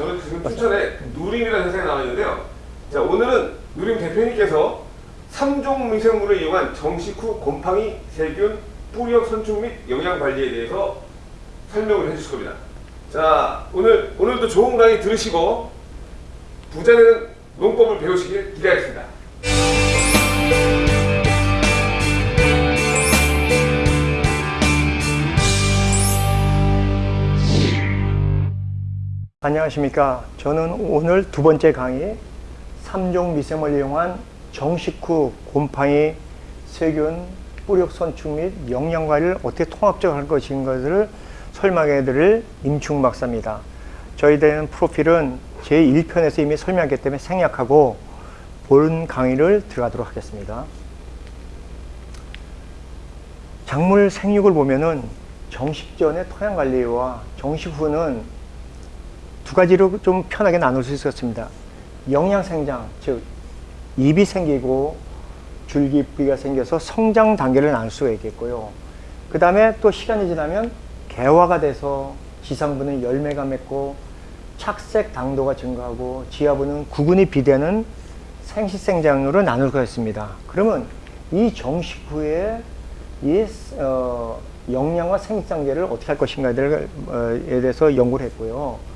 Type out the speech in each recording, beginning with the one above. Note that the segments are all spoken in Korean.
저는 지금 춘천에 누림이라는 회사에 나와 있는데요. 자, 오늘은 누림 대표님께서 3종 미생물을 이용한 정식 후 곰팡이, 세균, 뿌리역 선충 및 영양 관리에 대해서 설명을 해주실 겁니다. 자, 오늘 오늘도 좋은 강의 들으시고 부자되는 농법을 배우시길 기대하겠습니다. 안녕하십니까. 저는 오늘 두 번째 강의 3종 미생물을 이용한 정식 후 곰팡이, 세균, 뿌력 선충 및 영양 관리를 어떻게 통합적으로 할 것인가를 설명해 드릴 임충 박사입니다. 저희들은 프로필은 제1편에서 이미 설명했기 때문에 생략하고 본 강의를 들어가도록 하겠습니다. 작물 생육을 보면은 정식 전의 토양 관리와 정식 후는 두 가지로 좀 편하게 나눌 수 있었습니다. 영양 생장, 즉 잎이 생기고 줄기뿌리가 생겨서 성장 단계를 나눌 수가 있겠고요. 그 다음에 또 시간이 지나면 개화가 돼서 지상부는 열매가 맺고 착색 당도가 증가하고 지하부는 구근이 비대는 생식생장으로 나눌 수가 있습니다. 그러면 이 정식 후에 이 어, 영양과 생식장제를 어떻게 할 것인가에 대해서 연구를 했고요.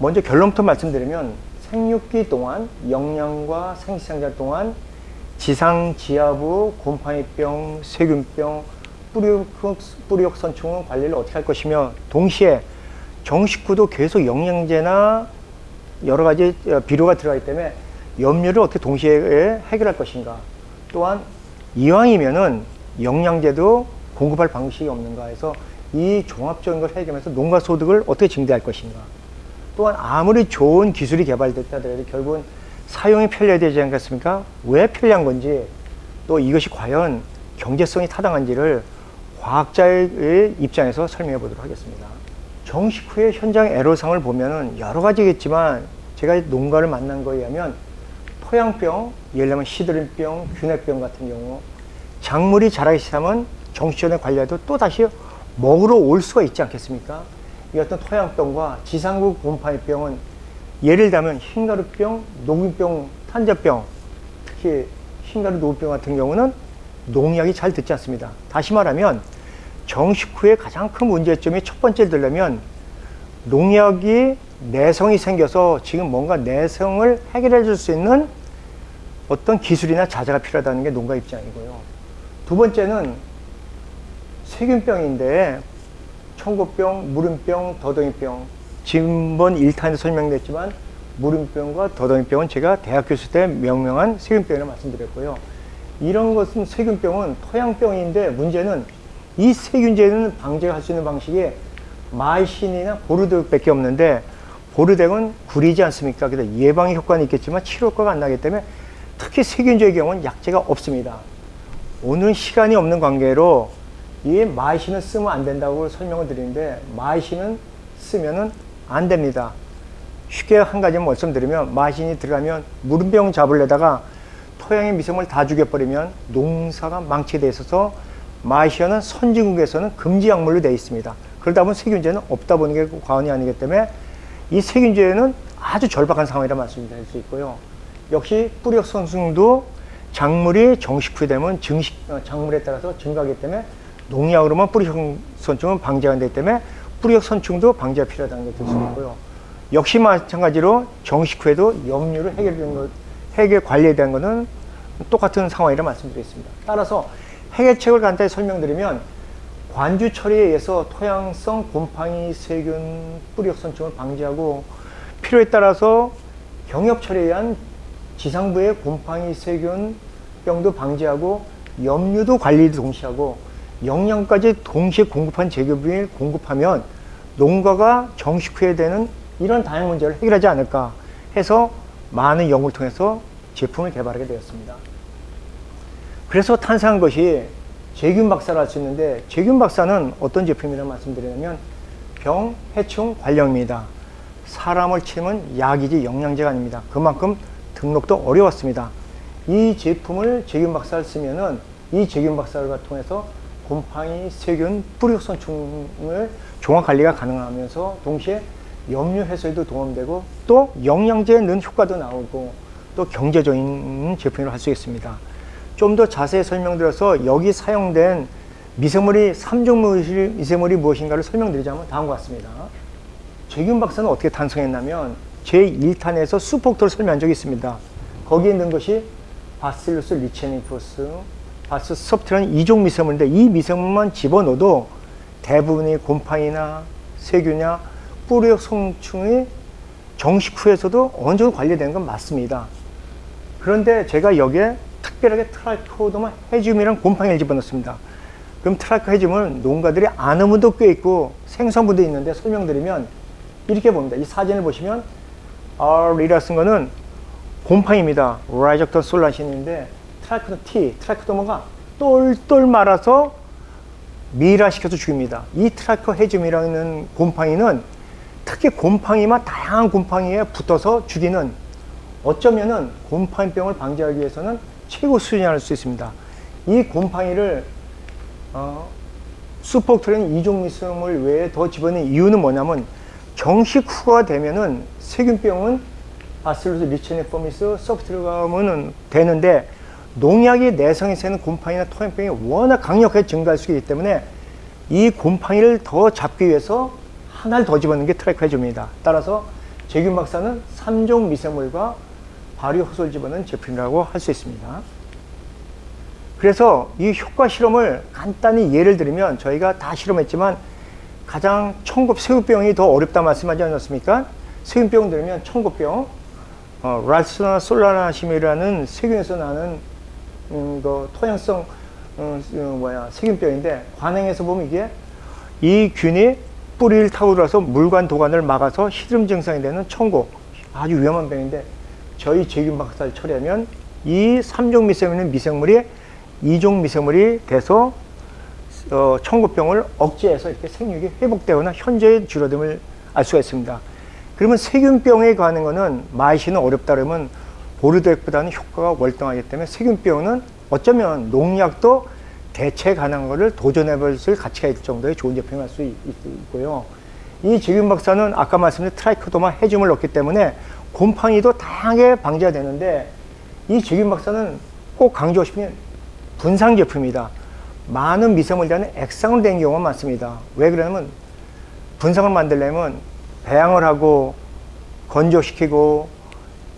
먼저 결론부터 말씀드리면 생육기 동안 영양과 생식장제 동안 지상 지하부 곰팡이병, 세균병, 뿌리옥 선충은 관리를 어떻게 할 것이며 동시에 정식구도 계속 영양제나 여러 가지 비료가 들어가기 때문에 염류를 어떻게 동시에 해결할 것인가. 또한 이왕이면은 영양제도 공급할 방식이 없는가 해서 이 종합적인 걸 해결하면서 농가 소득을 어떻게 증대할 것인가 또한 아무리 좋은 기술이 개발됐다 하더라도 결국은 사용이 편리해야 되지 않겠습니까? 왜 편리한 건지 또 이것이 과연 경제성이 타당한지를 과학자의 입장에서 설명해 보도록 하겠습니다. 정식 후에 현장 애로상을 보면은 여러 가지겠지만 제가 농가를 만난 거에 의하면 토양병, 예를 들면 시드름병, 균핵병 같은 경우 작물이 자라기 시작하면 정식전에 관리해도 또 다시 먹으러 올 수가 있지 않겠습니까? 이 어떤 토양병과 지상구 곰팡이병은 예를 들면 흰가루병, 녹균병, 탄저병 특히 흰가루 녹균병 같은 경우는 농약이 잘 듣지 않습니다. 다시 말하면 정식 후에 가장 큰 문제점이 첫 번째 들려면 농약이 내성이 생겨서 지금 뭔가 내성을 해결해 줄 수 있는 어떤 기술이나 자재가 필요하다는 게 농가 입장이고요. 두 번째는 세균병인데 청고병, 무름병, 더덩이병 지금번 1탄에 설명됐지만 무름병과 더덩이병은 제가 대학교 있을 때 명명한 세균병이라고 말씀드렸고요. 이런 것은 세균병은 토양병인데 문제는 이 세균제는 방제할 수 있는 방식이 마이신이나 보르덱 밖에 없는데 보르덱은 구리지 않습니까? 그래서 예방의 효과는 있겠지만 치료 효과가 안 나기 때문에 특히 세균제의 경우는 약제가 없습니다. 오늘 시간이 없는 관계로 이 마이신을 쓰면 안 된다고 설명을 드리는데 마이신은 쓰면은 안 됩니다. 쉽게 한 가지 말씀드리면 마이신이 들어가면 무름병 잡으려다가 토양의 미생물 다 죽여버리면 농사가 망치돼 있어서 마이신은 선진국에서는 금지 약물로 되어 있습니다. 그러다 보면 세균제는 없다 보는 게 과언이 아니기 때문에 이 세균제는 아주 절박한 상황이라 말씀드릴 수 있고요. 역시 뿌리역 선충도 작물이 정식 후되면 증식 어, 작물에 따라서 증가하기 때문에 농약 으로만 뿌리역 선충은 방제가 되기 때문에 뿌리역 선충도 방제가 필요하다는 게들수 있고요. 역시 마찬가지로 정식 후에도 염류를 해결되는 것, 해결 관리에 대한 것은 똑같은 상황이라 말씀드리겠습니다. 따라서 해결책을 간단히 설명드리면 관주 처리에 의해서 토양성 곰팡이 세균 뿌리역 선충을 방지하고 필요에 따라서 경협 처리에 의한 지상부의 곰팡이 세균 병도 방지하고 염류도 관리도 동시에 하고 영양까지 동시에 공급한 제급을 공급하면 농가가 정식 후에 되는 이런 다양한 문제를 해결하지 않을까 해서 많은 연구를 통해서 제품을 개발하게 되었습니다. 그래서 탄생한 것이 제균 박사를 할 수 있는데 제균 박사는 어떤 제품이라고 말씀드리냐면 병, 해충, 관령입니다. 사람을 치면 약이지 영양제가 아닙니다. 그만큼 등록도 어려웠습니다. 이 제품을 제균 박사를 쓰면은 이 제균 박사를 통해서 곰팡이, 세균, 뿌리선충을 종합 관리가 가능하면서 동시에 염류 해소에도 도움되고 또 영양제 넣은 효과도 나오고 또 경제적인 제품이라고 할수 있습니다. 좀 더 자세히 설명드려서 여기 사용된 미생물이 3종 미생물이 무엇인가를 설명드리자면 다음과 같습니다. 최균 박사는 어떻게 탄생했냐면 제1탄에서 수폭토를 설명한 적이 있습니다. 거기에 있는 것이 Bacillus licheniformis, Bacillus subtilis라는 이종 미생물인데 이 미생물만 집어넣어도 대부분이 곰팡이나 세균이나 뿌리혹선충이 정식 후에서도 어느 정도 관리되는 건 맞습니다. 그런데 제가 여기에 특별하게 Trichoderma harzianum이라는 곰팡이를 집어넣습니다. 그럼 Tricho harzianum은 농가들이 아는 분도 꽤 있고 생소한 분도 있는데 설명드리면 이렇게 봅니다. 이 사진을 보시면 R이라 쓴 거는 곰팡이입니다. Rhizoctonia solani인데 트라이코도 T, 트라이코도마가 똘똘 말아서 미라시켜서 죽입니다. 이 Tricho harzianum이라는 곰팡이는 특히 곰팡이만 다양한 곰팡이에 붙어서 죽이는 어쩌면은 곰팡이병을 방지하기 위해서는 최고 수준이라 할 수 있습니다. 이 곰팡이를 어, 수폭트린 이종 미생물 외에 더 집어넣는 이유는 뭐냐면 정식 후가 되면은 세균병은 바실루스 리체네포미스 서프트가면은 되는데 농약이 내성이 새는 곰팡이나 토양병이 워낙 강력하게 증가할 수 있기 때문에 이 곰팡이를 더 잡기 위해서 하나를 더 집어넣는 게 트라이코해줍니다. 따라서 재균 박사는 3종 미생물과 발효 호소를 집어넣은 제품이라고 할 수 있습니다. 그래서 이 효과 실험을 간단히 예를 들면 저희가 다 실험했지만 가장 청국 세균병이 더 어렵다 말씀하지 않았습니까? 세균병 들으면 청국병, 어, 랄스나 솔라나심이라는 세균에서 나는 음, 그 토양성 어, 어, 뭐야 세균병인데 관행에서 보면 이게 이 균이 뿌리를 타고 들어서 물관 도관을 막아서 시드름 증상이 되는 청고 아주 위험한 병인데 저희 제균 박사를 처리하면 이 3종 미생물은 미생물이 2종 미생물이 돼서 어, 청고병을 억제해서 이렇게 생육이 회복되거나 현저히 줄어듦을 알 수가 있습니다. 그러면 세균병에 관한 거는 마이신은 어렵다 그러면 보르도액보다는 효과가 월등하기 때문에 세균병은 어쩌면 농약도 대체 가능한 것을 도전해 볼 가치가 있을 정도의 좋은 제품이라 할 수 있고요. 이 제균 박사는 아까 말씀드린 Trichoderma harzianum을 넣기 때문에 곰팡이도 다양하게 방지가 되는데 이 제균 박사는 꼭 강조하고 싶은 게 분상 제품이다. 많은 미생물에 대한 액상으로 된 경우가 많습니다. 왜 그러냐면 분상을 만들려면 배양을 하고 건조시키고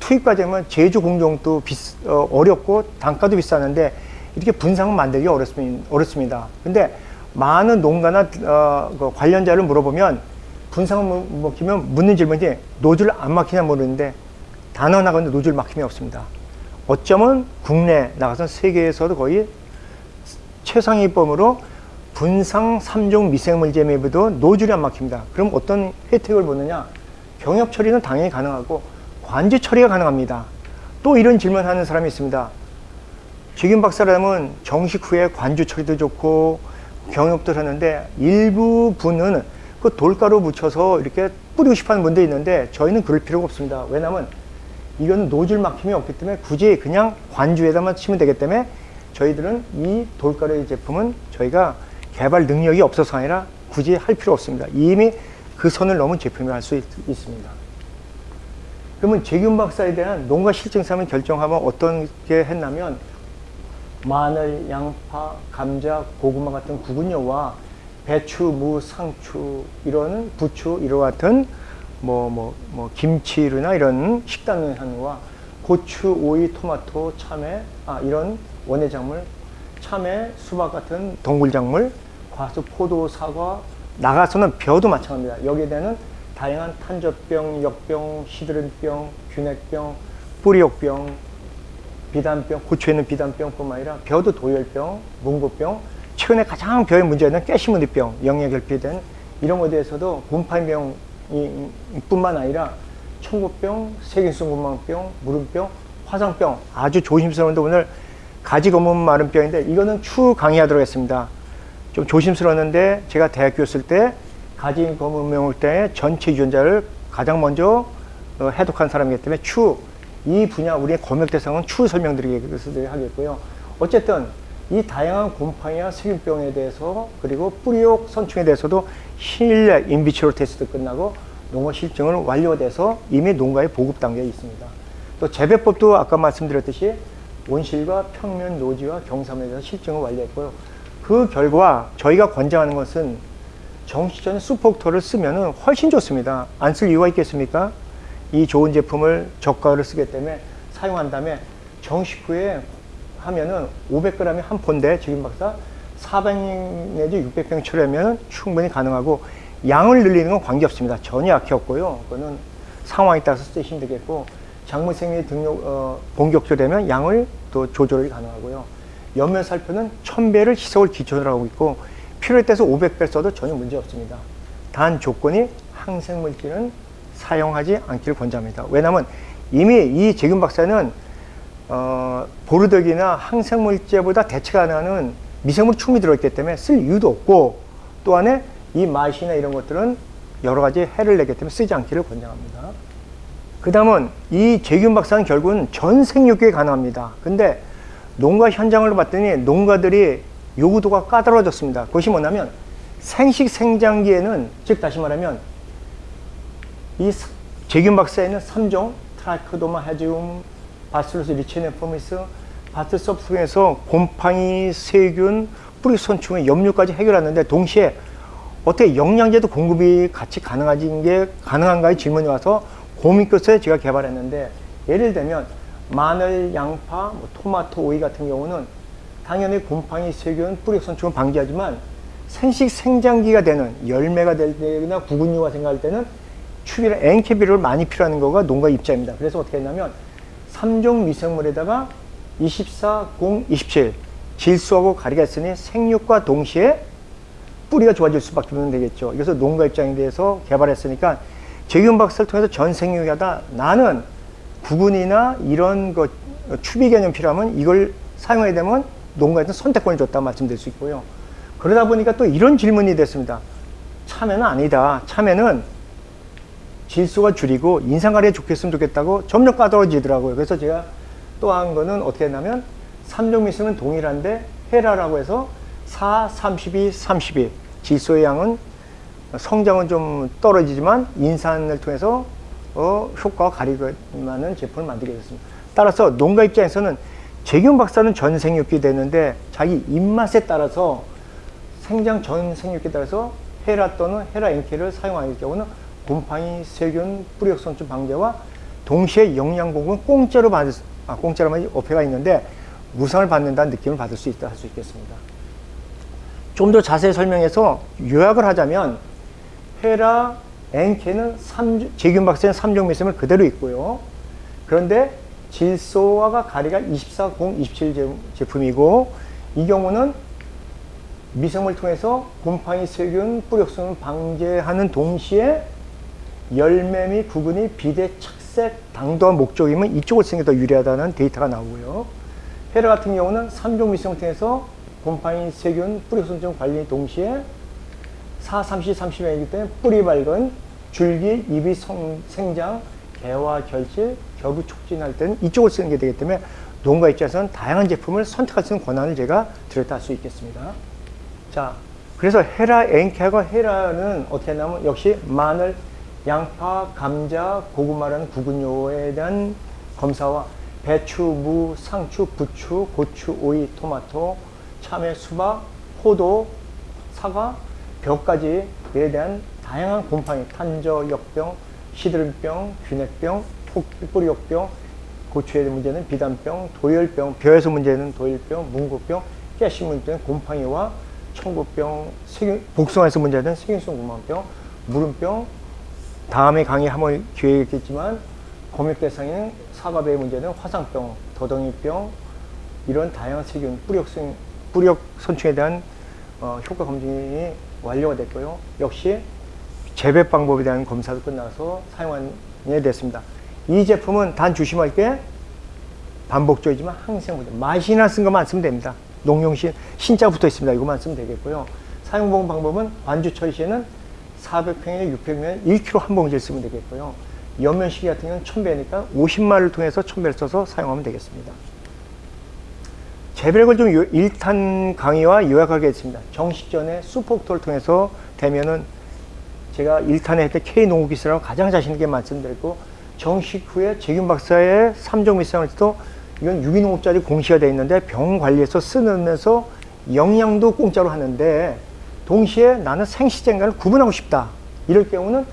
투입 과정은 제조 공정도 비, 어, 어렵고 단가도 비싸는데 이렇게 분상을 만들기 어렵습니다. 어렵습니다. 근데 많은 농가나 어, 그 관련자를 물어보면 분상을 먹히면 묻는 질문이 노즐 안 막히냐 모르는데 단어 나가는데 노즐 막힘이 없습니다. 어쩌면 국내 나가서 세계에서도 거의 최상위법으로 분상 3종 미생물 제매부도 노즐이 안 막힙니다. 그럼 어떤 혜택을 보느냐? 경협 처리는 당연히 가능하고 관제 처리가 가능합니다. 또 이런 질문하는 사람이 있습니다. 지금 박사라면 정식 후에 관주 처리도 좋고 경협도 하는데 일부 분은 그 돌가루 묻혀서 이렇게 뿌리고 싶어 하는 분도 있는데 저희는 그럴 필요가 없습니다. 왜냐하면 이거는 노즐 막힘이 없기 때문에 굳이 그냥 관주에다만 치면 되기 때문에 저희들은 이 돌가루 제품은 저희가 개발 능력이 없어서 아니라 굳이 할 필요 없습니다. 이미 그 선을 넘은 제품을 할수 있습니다. 그러면 재균 박사에 대한 농가 실증상을 결정하면 어떻게 했냐면 마늘, 양파, 감자, 고구마 같은 구근류와 배추, 무, 상추 이런 부추 이런 같은 뭐뭐뭐 김치류나 이런 식단한과 고추, 오이, 토마토, 참외 아 이런 원예 작물, 참외, 수박 같은 동굴 작물, 과수, 포도, 사과 나가서는 벼도 마찬가지입니다. 여기에 대한 다양한 탄저병, 역병, 시드름병, 균핵병, 뿌리옥병, 비단병, 고추에 있는 비단병뿐만 아니라 벼도 도열병, 문고병, 최근에 가장 벼의 문제는 가시무늬병, 영양 결핍된 이런 것에 대해서도 곰팡이병 뿐만 아니라 청고병, 세균성 구멍병, 무름병, 화상병 아주 조심스러운데 오늘 가지 검은 마름병인데 이거는 추후 강의하도록 하겠습니다. 좀 조심스러웠는데 제가 대학교 있을 때 가지 검은병을 때 전체 유전자를 가장 먼저 어, 해독한 사람이기 때문에 추후 이 분야 우리의 검역 대상은 추후 설명드리겠고요. 어쨌든 이 다양한 곰팡이와 세균병에 대해서 그리고 뿌리옥 선충에 대해서도 실내 인비치로 테스트 끝나고 농가 실증을 완료돼서 이미 농가에 보급 단계에 있습니다. 또 재배법도 아까 말씀드렸듯이 온실과 평면 노지와 경사면에 대해서 실증을 완료했고요. 그 결과 저희가 권장하는 것은 정시전에 수폭토를 쓰면 훨씬 좋습니다. 안 쓸 이유가 있겠습니까? 이 좋은 제품을 저가를 쓰기 때문에 사용한 다음에 정식 후에 하면은 500g이 한 폰데 지금 박사 400 내지 600병 처리하면 충분히 가능하고 양을 늘리는 건 관계없습니다. 전혀 약해 없고요. 그거는 상황에 따라서 쓰시면 되겠고 작물생리 등록 어, 본격적되면 양을 또 조절이 가능하고요. 연면 살포는 1000배를 희석을 기초로 하고 있고 필요에 따라서 500배 써도 전혀 문제 없습니다. 단 조건이 항생물질은 사용하지 않기를 권장합니다. 왜냐하면 이미 이 재균 박사는 어, 보르덕이나 항생물제보다 대체 가능한 미생물 충분히 들어있기 때문에 쓸 이유도 없고 또 안에 이 맛이나 이런 것들은 여러 가지 해를 내기 때문에 쓰지 않기를 권장합니다. 그 다음은 이 재균 박사는 결국은 전 생육에 가능합니다. 근데 농가 현장을 봤더니 농가들이 요구도가 까다로워졌습니다. 그것이 뭐냐면 생식 생장기에는 즉 다시 말하면 이 사- 재균 박사에는 3종 트라이코도마 헤지움, 바스루스 리체네포미스, 바트섭 등에서 곰팡이, 세균, 뿌리손충의 염류까지 해결하는데 동시에 어떻게 영양제도 공급이 같이 가능한 게 가능한가의 질문이 와서 고민 끝에 제가 개발했는데 예를 들면 마늘, 양파, 뭐 토마토, 오이 같은 경우는 당연히 곰팡이, 세균, 뿌리손충을 방지하지만 생식 생장기가 되는 열매가 될 때나 구근류가 생각할 때는 추비를 엔케비를 많이 필요하는 거가 농가 입장입니다. 그래서 어떻게 했냐면 3종 미생물에다가 24, 0, 27 질소하고 가리가 있으니 생육과 동시에 뿌리가 좋아질 수밖에 없는 되겠죠. 그래서 농가 입장에 대해서 개발했으니까 재균 박사를 통해서 전 생육하다 나는 구근이나 이런 것 추비 개념 필요하면 이걸 사용하게 되면 농가에서 선택권을 줬다 말씀드릴 수 있고요. 그러다 보니까 또 이런 질문이 됐습니다. 참외는 아니다. 참외는 질소가 줄이고 인상가리에 좋겠으면 좋겠다고 점점 까다로워지더라고요. 그래서 제가 또 한 거는 어떻게 했냐면 3종 미승은 동일한데 헤라라고 해서 4, 32, 32 질소의 양은 성장은 좀 떨어지지만 인산을 통해서 어, 효과가 가리는 제품을 만들게 됐습니다. 따라서 농가 입장에서는 재균 박사는 전 생육기 되는데 자기 입맛에 따라서 생장 전 생육기에 따라서 헤라 또는 헤라 엔케를 사용하는 경우는 곰팡이, 세균, 뿌리역선충 방제와 동시에 영양 공급은 공짜로 받을 수, 아, 공짜로 만 어폐가 있는데 무상을 받는다는 느낌을 받을 수 있다 할 수 있겠습니다. 좀 더 자세히 설명해서 요약을 하자면 헤라 엔케는 3, 제균 박사는 3종 미생물 그대로 있고요. 그런데 질소화가 가리가 24, 0, 27 제품이고 이 경우는 미생물 통해서 곰팡이, 세균, 뿌력성을 방제하는 동시에 열매 및 구근이 비대 착색 당도한 목적이면 이쪽을 쓰는 게 더 유리하다는 데이터가 나오고요. 헤라 같은 경우는 3종 미생물 통해서 곰팡이, 세균, 뿌력성증 관리 동시에 4, 30, 30이기 때문에 뿌리 밝은 줄기, 잎이 성, 생장, 개화, 결실, 겹이 촉진할 때는 이쪽을 쓰는 게 되기 때문에 농가 입장에서는 다양한 제품을 선택할 수 있는 권한을 제가 드렸다 할 수 있겠습니다. 자, 그래서 헤라 엔케하고 헤라는 어떻게 하냐면 역시 마늘, 양파, 감자, 고구마라는 구근요에 대한 검사와 배추, 무, 상추, 부추, 고추, 오이, 토마토, 참외, 수박, 포도, 사과, 벼까지에 대한 다양한 곰팡이, 탄저, 역병, 시드름병, 균핵병, 뿌리역병, 고추에 대한 문제는 비단병, 도열병, 벼에서 문제는 도열병, 문고병, 가시 문제는 곰팡이와 청구병, 세균, 복숭아에서 문제는 세균성 구멍병, 무름병, 다음에 강의 한번 기회가 있겠지만 검역 대상인 사과배의 문제는 화상병, 더덩이병 이런 다양한 세균, 뿌력성, 뿌력 선충에 대한 어, 효과 검증이 완료가 됐고요. 역시 재배 방법에 대한 검사도 끝나서 사용하게 됐습니다. 이 제품은 단 조심할 게 반복적이지만 항생물질 맛이나 쓴 것만 쓰면 됩니다. 농용신 신자 붙어 있습니다. 이거만 쓰면 되겠고요. 사용 방법은 완주 처리 시에는 400평에 600면 1kg 한 봉지를 쓰면 되겠고요. 연면 시기 같은 경우는 1000배니까 50마를 통해서 1000배를 써서 사용하면 되겠습니다. 재배력을 좀 요- 일탄 강의와 요약하겠습니다. 정식 전에 수폭토를 통해서 되면은 제가 1탄에 했던 K농구기술하고 가장 자신 있게 말씀드렸고 정식 후에 재균 박사의 3종 미상을 또 이건 유기농업자리 공시가 되어 있는데 병 관리에서 쓰면서 영양도 공짜로 하는데 동시에 나는 생시쟁과를 구분하고 싶다. 이럴 경우는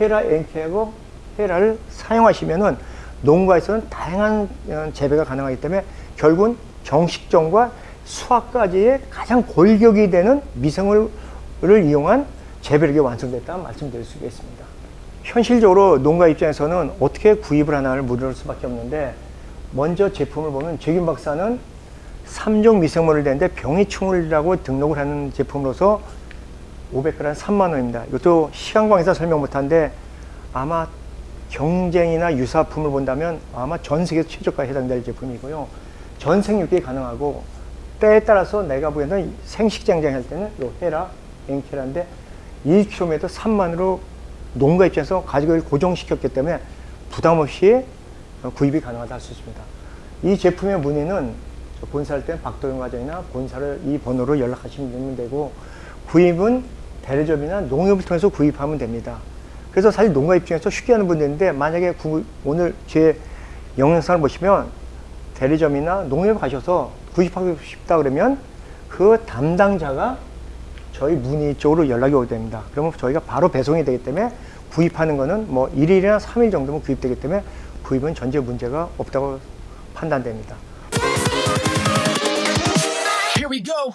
헤라 엔케하고 헤라를 사용하시면은 농가에서는 다양한 어, 재배가 가능하기 때문에 결국은 정식종과 수확까지의 가장 골격이 되는 미생물을 이용한 재배력이 완성됐다는 말씀드릴 수 있겠습니다. 현실적으로 농가 입장에서는 어떻게 구입을 하나를 물을 수밖에 없는데 먼저 제품을 보면 재균 박사는 3종 미생물을 대는데 병이충을이라고 등록을 하는 제품으로서 500g 3만 원입니다. 이것도 시간 관계상 설명 못한데 아마 경쟁이나 유사품을 본다면 아마 전 세계 최저가에 해당될 제품이고요. 전 생 육이 가능하고 때에 따라서 내가 보기에는 생식장장 할 때는 요 헤라 엔케라인데 1kg에 3만으로 농가 입장에서 가격을 고정시켰기 때문에 부담 없이 구입이 가능하다 할 수 있습니다. 이 제품의 문의는 저 본사할 때 박도영 과장이나 본사를 이 번호로 연락하시면 되고 구입은 대리점이나 농협을 통해서 구입하면 됩니다. 그래서 사실 농가 입장에서 쉽게 하는 분들이 있는데 만약에 구- 오늘 제 영상을 보시면 대리점이나 농협 가셔서 구입하고 싶다 그러면 그 담당자가 저희 문의 쪽으로 연락이 오게 됩니다. 그러면 저희가 바로 배송이 되기 때문에 구입하는 거는 뭐 1일이나 3일 정도면 구입되기 때문에 구입은 전제 문제가 없다고 판단됩니다. Here we go.